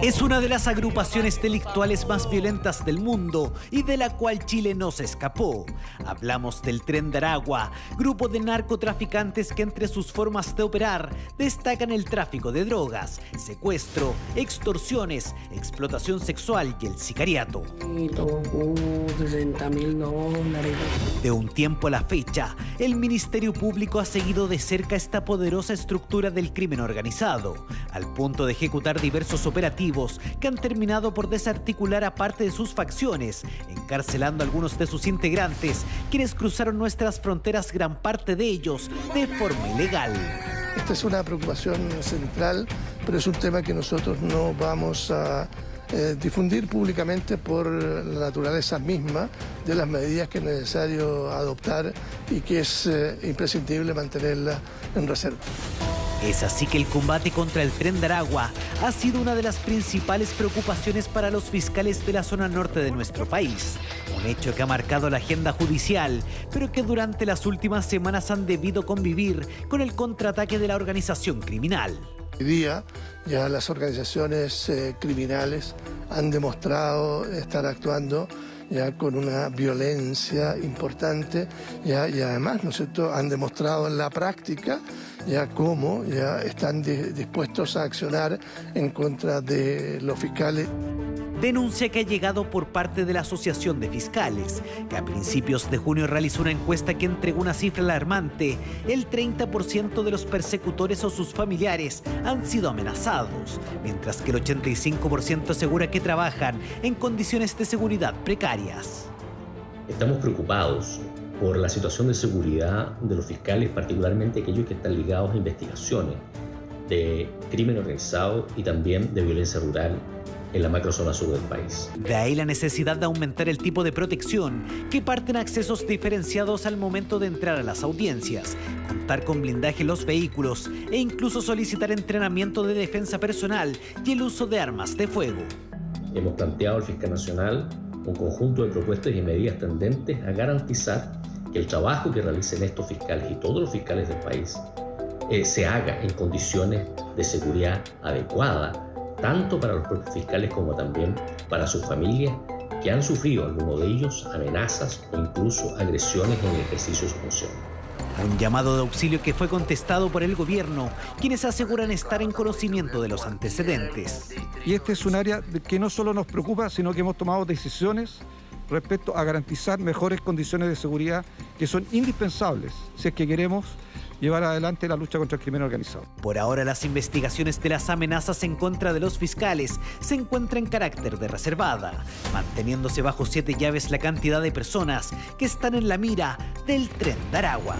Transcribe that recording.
Es una de las agrupaciones delictuales más violentas del mundo y de la cual Chile no se escapó. Hablamos del Tren de Aragua, grupo de narcotraficantes que entre sus formas de operar destacan el tráfico de drogas, secuestro, extorsiones, explotación sexual y el sicariato. De un tiempo a la fecha, el Ministerio Público ha seguido de cerca esta poderosa estructura del crimen organizado, al punto de ejecutar diversos operativos que han terminado por desarticular a parte de sus facciones, encarcelando a algunos de sus integrantes, quienes cruzaron nuestras fronteras gran parte de ellos de forma ilegal. Esta es una preocupación central, pero es un tema que nosotros no vamos a eh, difundir públicamente por la naturaleza misma de las medidas que es necesario adoptar y que es eh, imprescindible mantenerla en reserva. Es así que el combate contra el tren de Aragua ha sido una de las principales preocupaciones para los fiscales de la zona norte de nuestro país. Un hecho que ha marcado la agenda judicial, pero que durante las últimas semanas han debido convivir con el contraataque de la organización criminal. Hoy día ya las organizaciones eh, criminales han demostrado estar actuando ya con una violencia importante ya, y además, ¿no han demostrado en la práctica ya cómo ya están dispuestos a accionar en contra de los fiscales denuncia que ha llegado por parte de la Asociación de Fiscales, que a principios de junio realizó una encuesta que entregó una cifra alarmante. El 30% de los persecutores o sus familiares han sido amenazados, mientras que el 85% asegura que trabajan en condiciones de seguridad precarias. Estamos preocupados por la situación de seguridad de los fiscales, particularmente aquellos que están ligados a investigaciones de crimen organizado y también de violencia rural en la macrozona sur del país. De ahí la necesidad de aumentar el tipo de protección, que parten accesos diferenciados al momento de entrar a las audiencias, contar con blindaje en los vehículos e incluso solicitar entrenamiento de defensa personal y el uso de armas de fuego. Hemos planteado al fiscal nacional un conjunto de propuestas y medidas tendentes a garantizar que el trabajo que realicen estos fiscales y todos los fiscales del país eh, se haga en condiciones de seguridad adecuada tanto para los propios fiscales como también para sus familias que han sufrido, algunos de ellos, amenazas o incluso agresiones en el ejercicio de su función. Un llamado de auxilio que fue contestado por el gobierno, quienes aseguran estar en conocimiento de los antecedentes. Y este es un área que no solo nos preocupa, sino que hemos tomado decisiones respecto a garantizar mejores condiciones de seguridad que son indispensables si es que queremos llevar adelante la lucha contra el crimen organizado. Por ahora las investigaciones de las amenazas en contra de los fiscales se encuentran en carácter de reservada, manteniéndose bajo siete llaves la cantidad de personas que están en la mira del tren de Aragua.